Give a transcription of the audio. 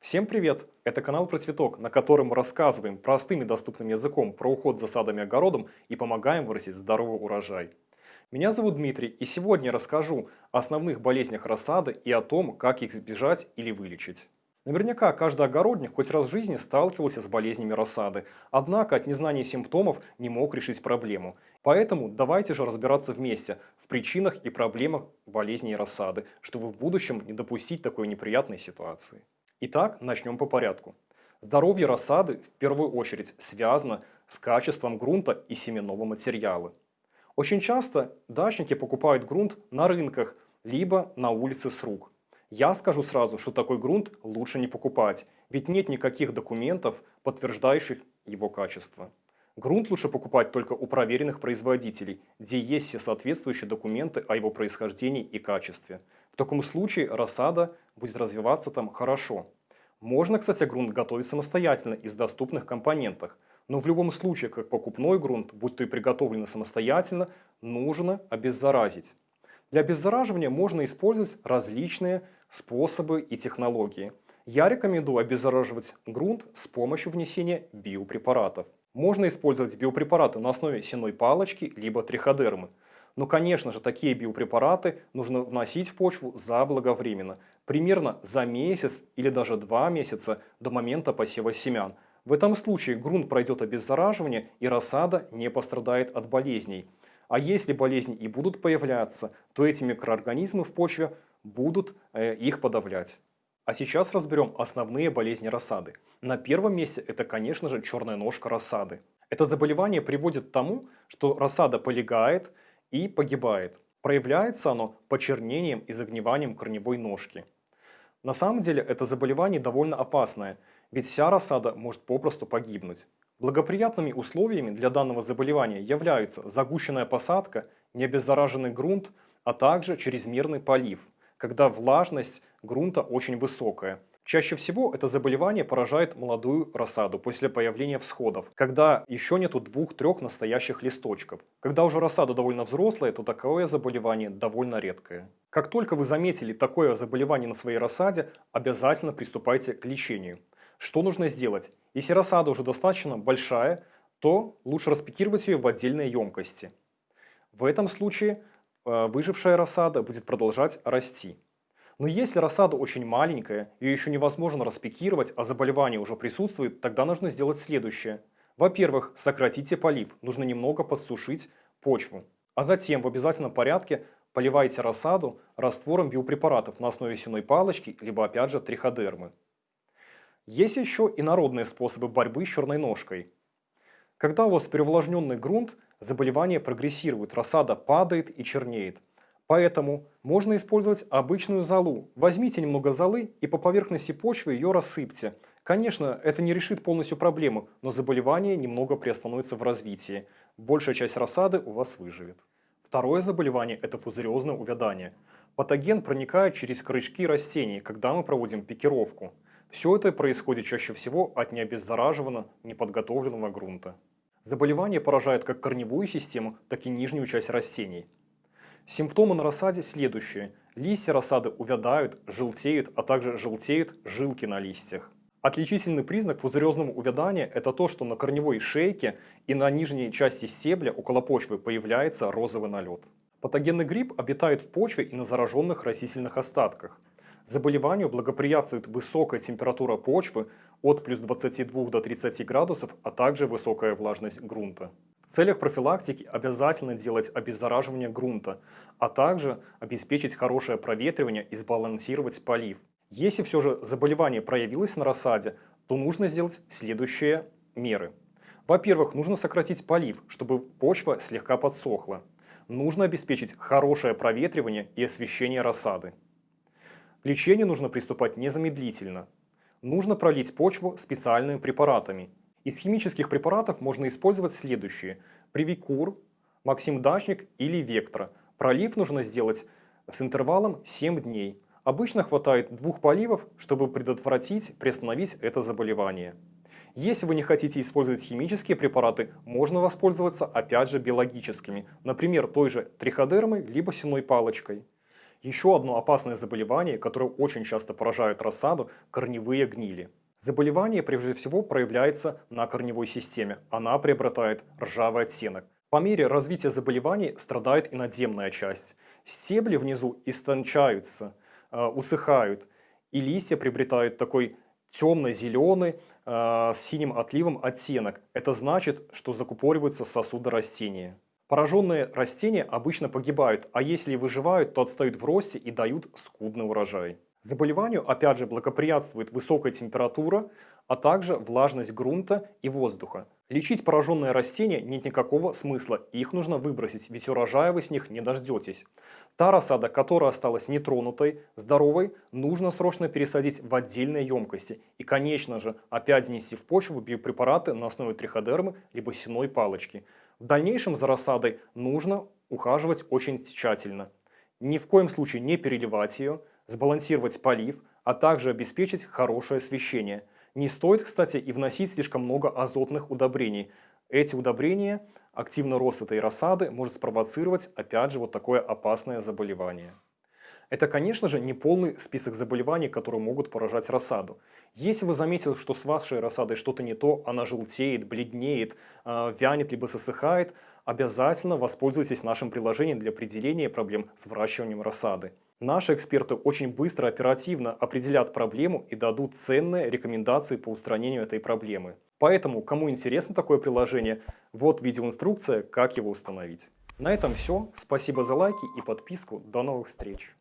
Всем привет! Это канал про цветок, на котором мы рассказываем простым и доступным языком про уход за садом и огородом и помогаем вырастить здоровый урожай. Меня зовут Дмитрий, и сегодня я расскажу о основных болезнях рассады и о том, как их избежать или вылечить. Наверняка каждый огородник хоть раз в жизни сталкивался с болезнями рассады, однако от незнания симптомов не мог решить проблему. Поэтому давайте же разбираться вместе в причинах и проблемах болезней рассады, чтобы в будущем не допустить такой неприятной ситуации. Итак, начнем по порядку. Здоровье рассады в первую очередь связано с качеством грунта и семенного материала. Очень часто дачники покупают грунт на рынках, либо на улице с рук. Я скажу сразу, что такой грунт лучше не покупать, ведь нет никаких документов, подтверждающих его качество. Грунт лучше покупать только у проверенных производителей, где есть все соответствующие документы о его происхождении и качестве. В таком случае рассада будет развиваться там хорошо. Можно, кстати, грунт готовить самостоятельно из доступных компонентов, но в любом случае, как покупной грунт, будь то и приготовленный самостоятельно, нужно обеззаразить. Для обеззараживания можно использовать различные способы и технологии. Я рекомендую обеззараживать грунт с помощью внесения биопрепаратов. Можно использовать биопрепараты на основе сеной палочки либо триходермы. Но, конечно же, такие биопрепараты нужно вносить в почву заблаговременно, примерно за месяц или даже два месяца до момента посева семян. В этом случае грунт пройдет обеззараживание и рассада не пострадает от болезней. А если болезни и будут появляться, то эти микроорганизмы в почве будут э, их подавлять. А сейчас разберем основные болезни рассады. На первом месте это, конечно же, черная ножка рассады. Это заболевание приводит к тому, что рассада полегает и погибает. Проявляется оно почернением и загниванием корневой ножки. На самом деле это заболевание довольно опасное, ведь вся рассада может попросту погибнуть. Благоприятными условиями для данного заболевания являются загущенная посадка, необеззараженный грунт, а также чрезмерный полив – когда влажность грунта очень высокая. Чаще всего это заболевание поражает молодую рассаду после появления всходов, когда еще нету двух-трех настоящих листочков. Когда уже рассада довольно взрослая, то такое заболевание довольно редкое. Как только вы заметили такое заболевание на своей рассаде, обязательно приступайте к лечению. Что нужно сделать? Если рассада уже достаточно большая, то лучше распекировать ее в отдельные емкости. В этом случае Э, выжившая рассада будет продолжать расти. Но если рассада очень маленькая, ее еще невозможно распекировать, а заболевание уже присутствует, тогда нужно сделать следующее. Во-первых, сократите полив, нужно немного подсушить почву. А затем в обязательном порядке поливайте рассаду раствором биопрепаратов на основе сеной палочки, либо опять же триходермы. Есть еще и народные способы борьбы с черной ножкой. Когда у вас переувлажненный грунт, заболевание прогрессирует, рассада падает и чернеет. Поэтому можно использовать обычную золу. Возьмите немного золы и по поверхности почвы ее рассыпьте. Конечно, это не решит полностью проблему, но заболевание немного приостановится в развитии. Большая часть рассады у вас выживет. Второе заболевание – это пузырезное увядание. Патоген проникает через корешки растений, когда мы проводим пикировку. Все это происходит чаще всего от необеззараженного, неподготовленного грунта. Заболевание поражает как корневую систему, так и нижнюю часть растений. Симптомы на рассаде следующие. Листья рассады увядают, желтеют, а также желтеют жилки на листьях. Отличительный признак пузырезного увядания – это то, что на корневой шейке и на нижней части стебля около почвы появляется розовый налет. Патогенный гриб обитает в почве и на зараженных растительных остатках. Заболеванию благоприятствует высокая температура почвы от плюс 22 до 30 градусов, а также высокая влажность грунта. Целях профилактики обязательно делать обеззараживание грунта, а также обеспечить хорошее проветривание и сбалансировать полив. Если все же заболевание проявилось на рассаде, то нужно сделать следующие меры. Во-первых, нужно сократить полив, чтобы почва слегка подсохла. Нужно обеспечить хорошее проветривание и освещение рассады. К лечению нужно приступать незамедлительно. Нужно пролить почву специальными препаратами. Из химических препаратов можно использовать следующие. Привикур, Максим Дачник или Вектора. Пролив нужно сделать с интервалом 7 дней. Обычно хватает двух поливов, чтобы предотвратить, приостановить это заболевание. Если вы не хотите использовать химические препараты, можно воспользоваться опять же биологическими, например, той же триходермой либо сеной палочкой. Еще одно опасное заболевание, которое очень часто поражает рассаду – корневые гнили. Заболевание прежде всего проявляется на корневой системе. Она приобретает ржавый оттенок. По мере развития заболеваний страдает и надземная часть. Стебли внизу истончаются, э, усыхают, и листья приобретают такой темно-зеленый э, с синим отливом оттенок. Это значит, что закупориваются сосуды растения. Пораженные растения обычно погибают, а если выживают, то отстают в росте и дают скудный урожай. Заболеванию опять же благоприятствует высокая температура, а также влажность грунта и воздуха. Лечить пораженные растения нет никакого смысла, их нужно выбросить, ведь урожая вы с них не дождетесь. Та рассада, которая осталась нетронутой, здоровой, нужно срочно пересадить в отдельные емкости. И, конечно же, опять внести в почву биопрепараты на основе триходермы либо сеной палочки. В дальнейшем за рассадой нужно ухаживать очень тщательно. Ни в коем случае не переливать ее, сбалансировать полив, а также обеспечить хорошее освещение – не стоит, кстати, и вносить слишком много азотных удобрений. Эти удобрения, активный рост этой рассады может спровоцировать, опять же, вот такое опасное заболевание. Это, конечно же, не полный список заболеваний, которые могут поражать рассаду. Если вы заметили, что с вашей рассадой что-то не то, она желтеет, бледнеет, э, вянет либо засыхает, обязательно воспользуйтесь нашим приложением для определения проблем с выращиванием рассады. Наши эксперты очень быстро, оперативно определят проблему и дадут ценные рекомендации по устранению этой проблемы. Поэтому, кому интересно такое приложение, вот видеоинструкция, как его установить. На этом все. Спасибо за лайки и подписку. До новых встреч.